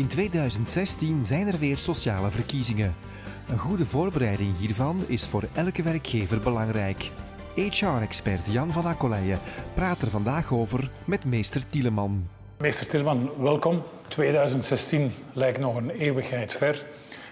In 2016 zijn er weer sociale verkiezingen. Een goede voorbereiding hiervan is voor elke werkgever belangrijk. HR-expert Jan van Akkoleijen praat er vandaag over met meester Tieleman. Meester Tieleman, welkom. 2016 lijkt nog een eeuwigheid ver,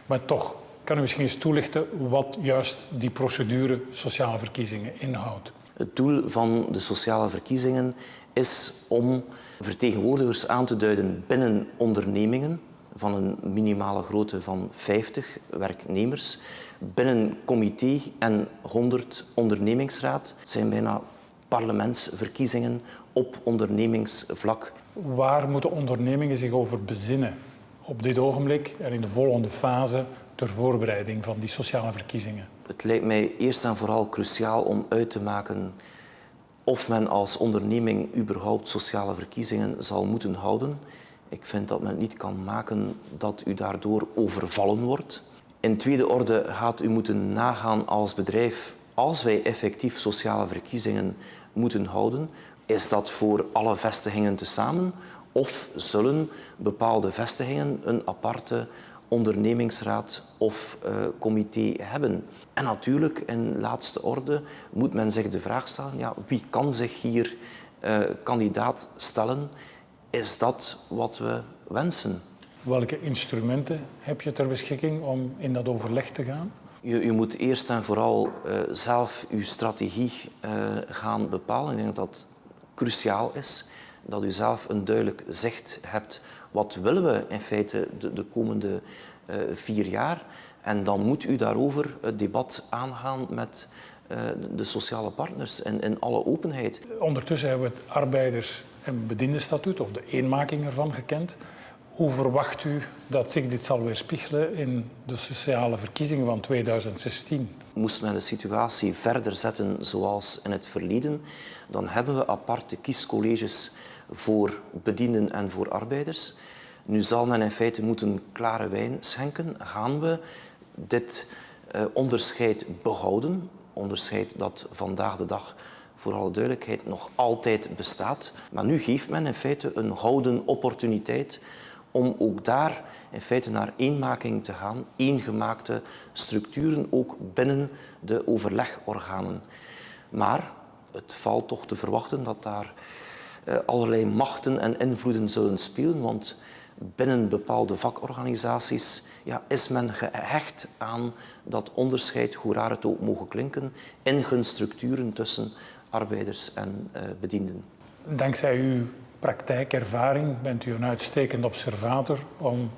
maar toch kan u misschien eens toelichten wat juist die procedure sociale verkiezingen inhoudt? Het doel van de sociale verkiezingen is om vertegenwoordigers aan te duiden binnen ondernemingen van een minimale grootte van 50 werknemers, binnen comité en 100 ondernemingsraad. Het zijn bijna parlementsverkiezingen op ondernemingsvlak. Waar moeten ondernemingen zich over bezinnen op dit ogenblik en in de volgende fase ter voorbereiding van die sociale verkiezingen? Het lijkt mij eerst en vooral cruciaal om uit te maken of men als onderneming überhaupt sociale verkiezingen zal moeten houden. Ik vind dat men niet kan maken dat u daardoor overvallen wordt. In tweede orde gaat u moeten nagaan als bedrijf, als wij effectief sociale verkiezingen moeten houden, is dat voor alle vestigingen tezamen of zullen bepaalde vestigingen een aparte ondernemingsraad of uh, comité hebben. En natuurlijk, in laatste orde, moet men zich de vraag stellen, ja, wie kan zich hier uh, kandidaat stellen? Is dat wat we wensen? Welke instrumenten heb je ter beschikking om in dat overleg te gaan? Je, je moet eerst en vooral uh, zelf je strategie gaan bepalen. Ik denk dat dat cruciaal is dat u zelf een duidelijk zicht hebt. Wat willen we in feite de, de komende uh, vier jaar? En dan moet u daarover het debat aangaan met uh, de sociale partners in, in alle openheid. Ondertussen hebben we het arbeiders- en bediendenstatuut, of de eenmaking ervan, gekend. Hoe verwacht u dat zich dit zal weerspiegelen in de sociale verkiezingen van 2016? Moest men de situatie verder zetten zoals in het verleden, dan hebben we aparte kiescolleges voor bedienden en voor arbeiders. Nu zal men in feite moeten klare wijn schenken. Gaan we dit uh, onderscheid behouden? Onderscheid dat vandaag de dag voor alle duidelijkheid nog altijd bestaat. Maar nu geeft men in feite een gouden opportuniteit om ook daar in feite naar eenmaking te gaan, eengemaakte structuren ook binnen de overlegorganen. Maar het valt toch te verwachten dat daar allerlei machten en invloeden zullen spelen, want binnen bepaalde vakorganisaties ja, is men gehecht aan dat onderscheid, hoe raar het ook mogen klinken, in hun structuren tussen arbeiders en uh, bedienden. Dankzij uw praktijkervaring bent u een uitstekend observator om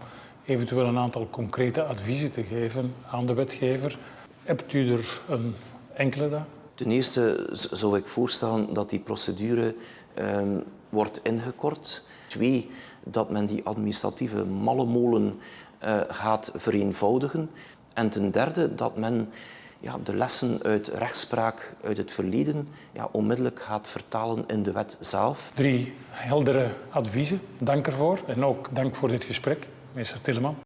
eventueel een aantal concrete adviezen te geven aan de wetgever. Hebt u er een enkele daar? Ten eerste zou ik voorstellen dat die procedure um, wordt ingekort. Twee, dat men die administratieve mallemolen uh, gaat vereenvoudigen. En ten derde, dat men ja, de lessen uit rechtspraak uit het verleden ja, onmiddellijk gaat vertalen in de wet zelf. Drie heldere adviezen. Dank ervoor. En ook dank voor dit gesprek, meester Tilleman.